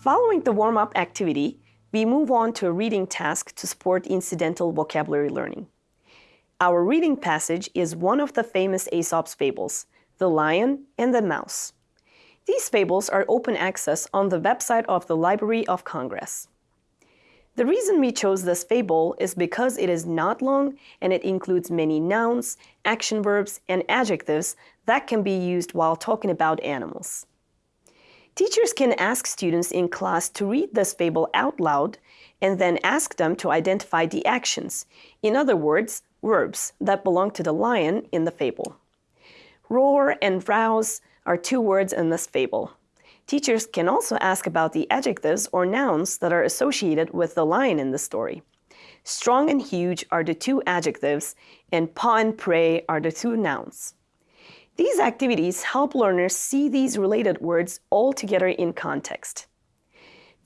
Following the warm-up activity, we move on to a reading task to support incidental vocabulary learning. Our reading passage is one of the famous Aesop's fables, The Lion and the Mouse. These fables are open access on the website of the Library of Congress. The reason we chose this fable is because it is not long and it includes many nouns, action verbs, and adjectives that can be used while talking about animals. Teachers can ask students in class to read this fable out loud and then ask them to identify the actions, in other words, verbs that belong to the lion in the fable. Roar and rouse are two words in this fable. Teachers can also ask about the adjectives or nouns that are associated with the lion in the story. Strong and huge are the two adjectives, and paw and prey are the two nouns. These activities help learners see these related words all together in context.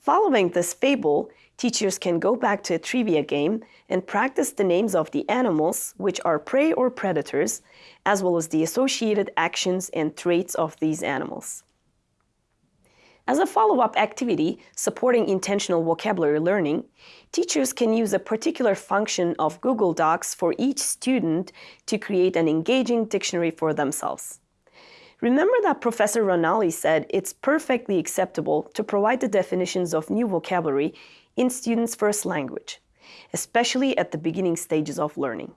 Following this fable, teachers can go back to a trivia game and practice the names of the animals, which are prey or predators, as well as the associated actions and traits of these animals. As a follow-up activity supporting intentional vocabulary learning, teachers can use a particular function of Google Docs for each student to create an engaging dictionary for themselves. Remember that Professor Ranalli said it's perfectly acceptable to provide the definitions of new vocabulary in students' first language, especially at the beginning stages of learning.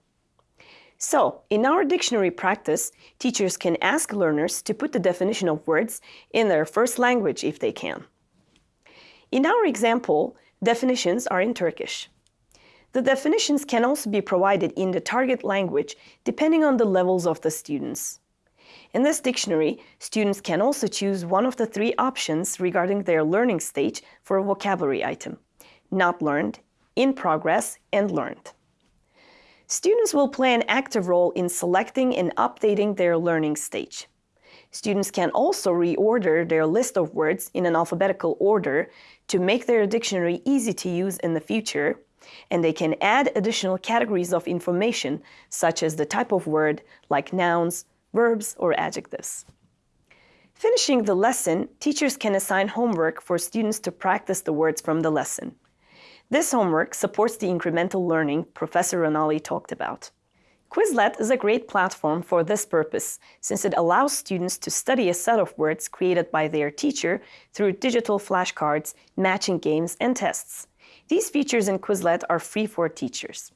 So, in our dictionary practice, teachers can ask learners to put the definition of words in their first language if they can. In our example, definitions are in Turkish. The definitions can also be provided in the target language depending on the levels of the students. In this dictionary, students can also choose one of the three options regarding their learning stage for a vocabulary item, not learned, in progress, and learned. Students will play an active role in selecting and updating their learning stage. Students can also reorder their list of words in an alphabetical order to make their dictionary easy to use in the future, and they can add additional categories of information, such as the type of word, like nouns, verbs, or adjectives. Finishing the lesson, teachers can assign homework for students to practice the words from the lesson. This homework supports the incremental learning Professor Ranalli talked about. Quizlet is a great platform for this purpose, since it allows students to study a set of words created by their teacher through digital flashcards, matching games, and tests. These features in Quizlet are free for teachers.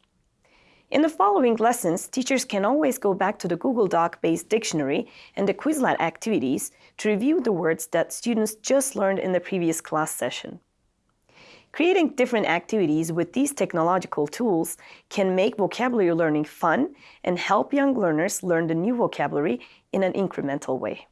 In the following lessons, teachers can always go back to the Google Doc-based dictionary and the Quizlet activities to review the words that students just learned in the previous class session. Creating different activities with these technological tools can make vocabulary learning fun and help young learners learn the new vocabulary in an incremental way.